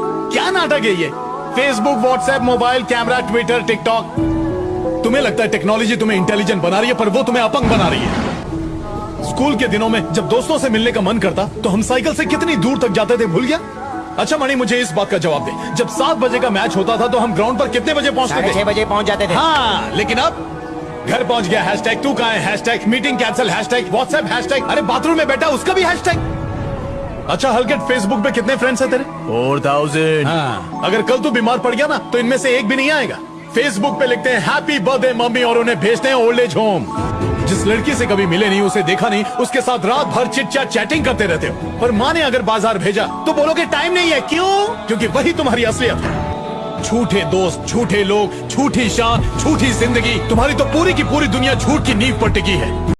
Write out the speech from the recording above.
क्या नाटक है ये? Facebook WhatsApp mobile camera Twitter TikTok तुम्हें लगता है टेक्नोलॉजी तुम्हें इंटेलिजेंट बना रही है पर वो तुम्हें अपंग बना रही है। स्कूल के दिनों में जब दोस्तों से मिलने का मन करता तो हम साइकिल से कितनी दूर तक जाते थे भूल गया? अच्छा मणि मुझे इस बात का जवाब दे। जब सात बजे का मैच होता था तो हम ग्राउंड पर कितने बजे पहुँचते थे? छह बजे पहुँच जाते थे। हाँ लेकिन अब घर पहुँच गया। हैशटैग तू कहा है? Hashtag meeting cancel hashtag WhatsApp hashtag अरे बाथरूम में बैठा उसका भी हैशटैग अच्छा हलकेट फेसबुक पे कितने फ्रेंड्स हैं तेरे? फोर थाउज़ेंड हाँ। अगर कल तू बीमार पड़ गया ना तो इनमें से एक भी नहीं आएगा। फेसबुक पे लिखते हैं हैप्पी बर्थडे मम्मी और उन्हें भेजते हैं ओल्ड एज होम जिस लड़की से कभी मिले नहीं उसे देखा नहीं उसके साथ रात भर चिट चैट चैटिंग करते रहते हो। पर माँ ने अगर बाज़ार भेजा तो बोलोगे टाइम नहीं है। क्यों? क्योंकि वही तुम्हारी असलियत है। झूठे दोस्त झूठे लोग झूठी शान झूठी ज़िंदगी तुम्हारी तो पूरी की पूरी दुनिया झूठ की नींव पर टिकी है।